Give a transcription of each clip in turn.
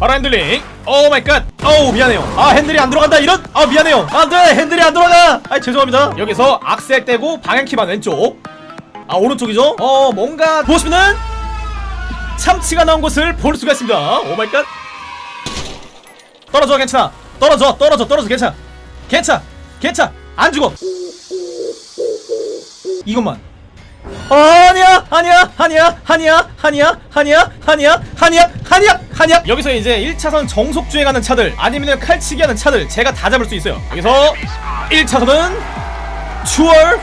바로 핸들링. Oh my God. 어우 미안해요. 아 핸들이 안 들어간다 이런? 아 미안해요. 안돼 핸들이 안 들어가. 아 죄송합니다. 여기서 악셀 떼고 방향키만 왼쪽. 아 오른쪽이죠? 어 뭔가 보시면은 참치가 나온 것을 볼 수가 있습니다. Oh my God. 떨어져 괜찮아. 떨어져 떨어져 떨어져 괜찮아. 괜찮아 괜찮아. 안 죽어. 이것만 아니야 아니야 아니야 아니야 아니야 아니야 아니야 아니야 아니야 아니야. 여기서 이제 1차선 정속 주행하는 차들 아니면 칼치기 하는 차들 제가 다 잡을 수 있어요. 여기서 1차선은 추월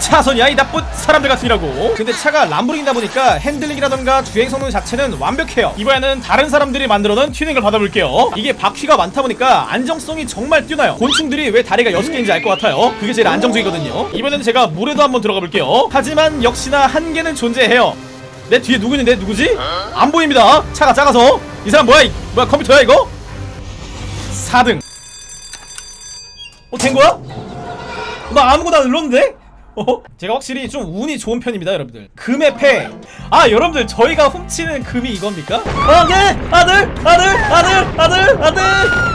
차선이 야 이 나쁜 사람들 같으니라고. 근데 차가 람보르기니다 보니까 핸들링이라던가 주행 성능 자체는 완벽해요. 이번에는 다른 사람들이 만들어놓은 튜닝을 받아볼게요. 이게 바퀴가 많다 보니까 안정성이 정말 뛰어나요. 곤충들이 왜 다리가 6개인지 알 것 같아요. 그게 제일 안정적이거든요. 이번에는 제가 물에도 한번 들어가 볼게요. 하지만 역시나 한계는 존재해요. 내 뒤에 누구 있는데? 누구지? 안 보입니다. 차가 작아서. 이 사람 뭐야? 이, 뭐야? 컴퓨터야 이거? 4등. 어 된거야? 나 아무거나 눌렀는데? 어? 제가 확실히 좀 운이 좋은 편입니다 여러분들 금의 패. 아 여러분들 저희가 훔치는 금이 이겁니까? 아 네! 아들! 아들! 아들! 아들! 아들!